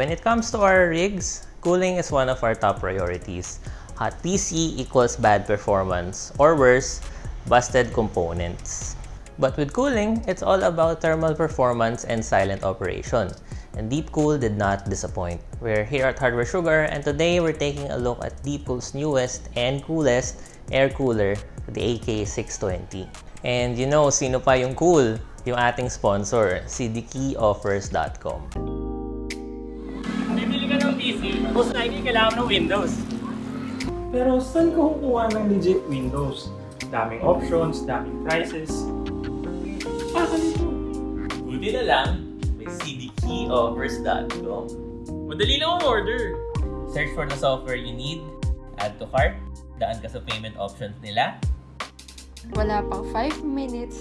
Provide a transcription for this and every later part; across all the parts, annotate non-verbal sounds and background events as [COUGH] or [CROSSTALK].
When it comes to our rigs, cooling is one of our top priorities. Uh, Hot PC equals bad performance, or worse, busted components. But with cooling, it's all about thermal performance and silent operation. And Deepcool did not disappoint. We're here at Hardware Sugar and today we're taking a look at Deepcool's newest and coolest air cooler, the AK620. And you know, sino pa yung cool? Yung ating sponsor, cdkeyoffers.com. most likely kailangan ng Windows. Pero saan ka kukuha ng legit Windows? Daming options, daming prices. Ah, ganito. Buti na lang, may cdkeyoffers.com. Madali lang ang order. Search for the software you need, add to cart, daan ka sa payment options nila, Wala pang 5 minutes,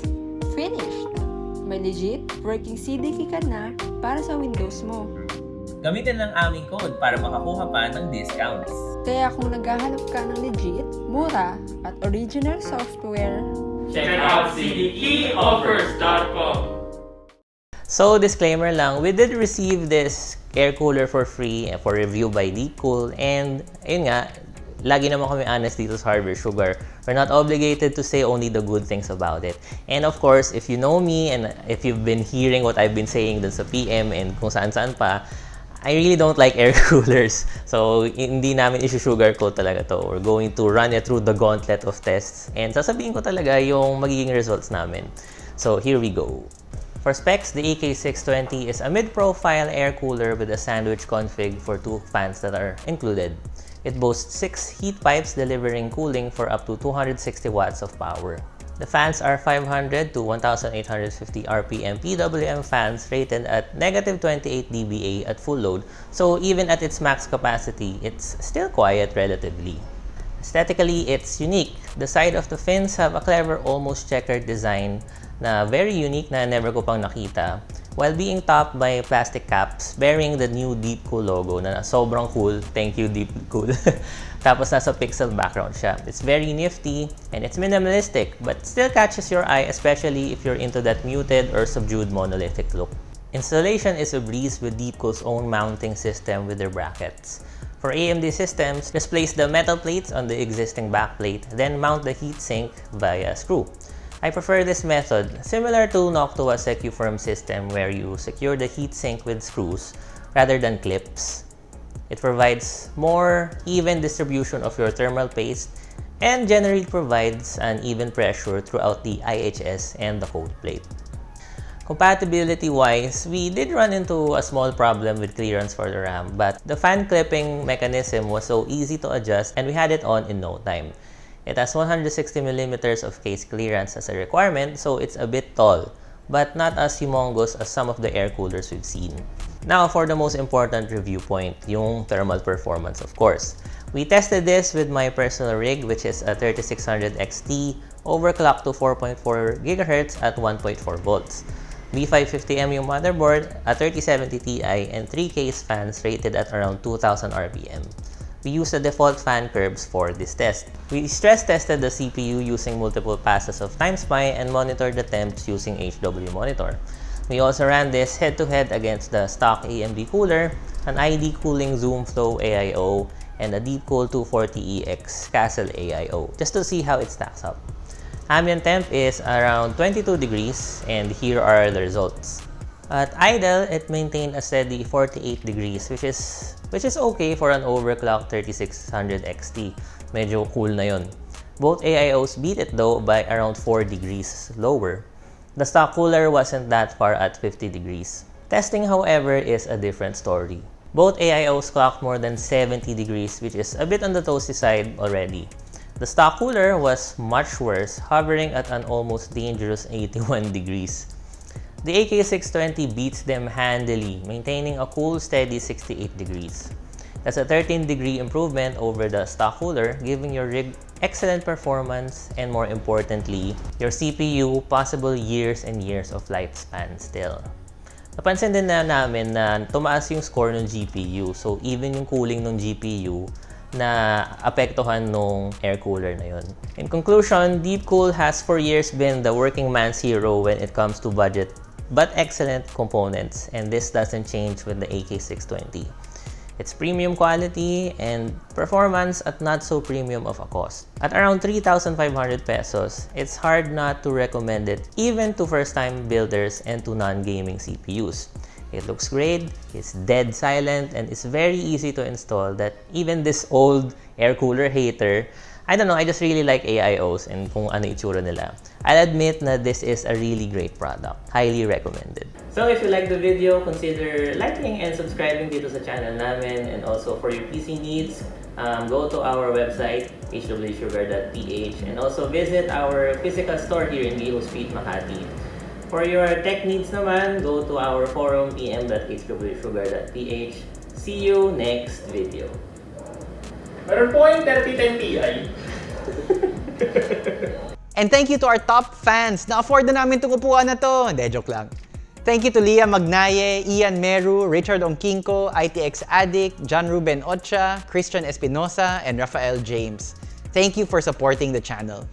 finished! May legit working CDK ka na para sa Windows mo. Gamitin lang aming code para makakuha pa ng discounts. Kaya kung naghahanap ka ng legit, mura, at original software, Check out cdkeyoffers.com. So, disclaimer lang, we did receive this air cooler for free for review by Deepcool and yun nga, lagi naman kami honest dito sa Hardware Sugar. We're not obligated to say only the good things about it. And of course, if you know me and if you've been hearing what I've been saying dun sa PM and kung saan-saan pa, I really don't like air [LAUGHS] coolers. So, hindi namin isi-sugarcoat talaga to. We're going to run it through the gauntlet of tests. And sasabihin ko talaga yung magiging results namin. So, here we go. For specs, the AK620 is a mid-profile air cooler with a sandwich config for two fans that are included. It boasts six heat pipes delivering cooling for up to 260 watts of power. The fans are 500 to 1850 RPM PWM fans rated at negative 28 dBA at full load, so even at its max capacity, it's still quiet relatively. Aesthetically, it's unique. The side of the fins have a clever, almost checkered design na very unique na never ko pang nakita while being topped by plastic caps bearing the new Deepcool logo na sobrang cool. Thank you, Deepcool. [LAUGHS] Tapos nasa pixel background siya. It's very nifty and it's minimalistic but still catches your eye especially if you're into that muted or subdued monolithic look. Installation is a breeze with Deepcool's own mounting system with their brackets. For AMD systems, just place the metal plates on the existing backplate, then mount the heatsink via a screw. I prefer this method, similar to Noctua SecuFirm system where you secure the heatsink with screws rather than clips. It provides more even distribution of your thermal paste and generally provides an even pressure throughout the IHS and the cold plate. Compatibility-wise, we did run into a small problem with clearance for the RAM, but the fan clipping mechanism was so easy to adjust and we had it on in no time. It has 160mm of case clearance as a requirement, so it's a bit tall, but not as humongous as some of the air coolers we've seen. Now for the most important review point, yung thermal performance of course. We tested this with my personal rig which is a 3600 XT overclocked to 4.4 GHz at 1.4 volts. B550M yung motherboard, a 3070 Ti, and 3 case fans rated at around 2000 RPM. We used the default fan curves for this test. We stress tested the CPU using multiple passes of TimeSpy and monitored the temps using HW Monitor. We also ran this head-to-head -head against the stock AMD cooler, an ID Cooling Zoom Flow AIO, and a Deepcool 240EX Castle AIO, just to see how it stacks up. Ambient temp is around 22 degrees, and here are the results. At idle, it maintained a steady 48 degrees, which is which is okay for an overclocked 3600 XT. Medyo cool na. Both AIOs beat it though by around 4 degrees lower. The stock cooler wasn't that far at 50 degrees. Testing, however, is a different story. Both AIOs clocked more than 70 degrees, which is a bit on the toasty side already. The stock cooler was much worse, hovering at an almost dangerous 81 [LAUGHS] degrees. The AK620 beats them handily, maintaining a cool steady 68 degrees. That's a 13 degree improvement over the stock cooler, giving your rig excellent performance and more importantly, your CPU possible years and years of lifespan still. Napansin din na namin na tumaas yung score ng GPU. So even yung cooling ng GPU na apektuhan nung air cooler na yun. In conclusion, Deepcool has for years been the working man's hero when it comes to budget but excellent components and this doesn't change with the AK620. It's premium quality and performance at not so premium of a cost. At around 3,500 pesos, it's hard not to recommend it even to first-time builders and to non-gaming CPUs. It looks great, it's dead silent, and it's very easy to install that even this old air cooler hater, I don't know, I just really like AIOs and kung ano itsura nila. I'll admit na this is a really great product. Highly recommended. So if you like the video, consider liking and subscribing dito sa channel namin and also for your PC needs, um, go to our website hwsugar.ph and also visit our physical store here in Giho Street, Makati. For your tech needs naman, go to our forum pm.hwsugar.ph. See you next video. Meron po kayong 3010 Ti. And thank you to our top fans. Na-afford na namin itong upuan na to. Hindi, joke lang. Thank you to Leah Magnaye, Ian Meru, Richard Ongkinko, ITX Addict, John Ruben Ocha, Christian Espinosa, and Rafael James. Thank you for supporting the channel.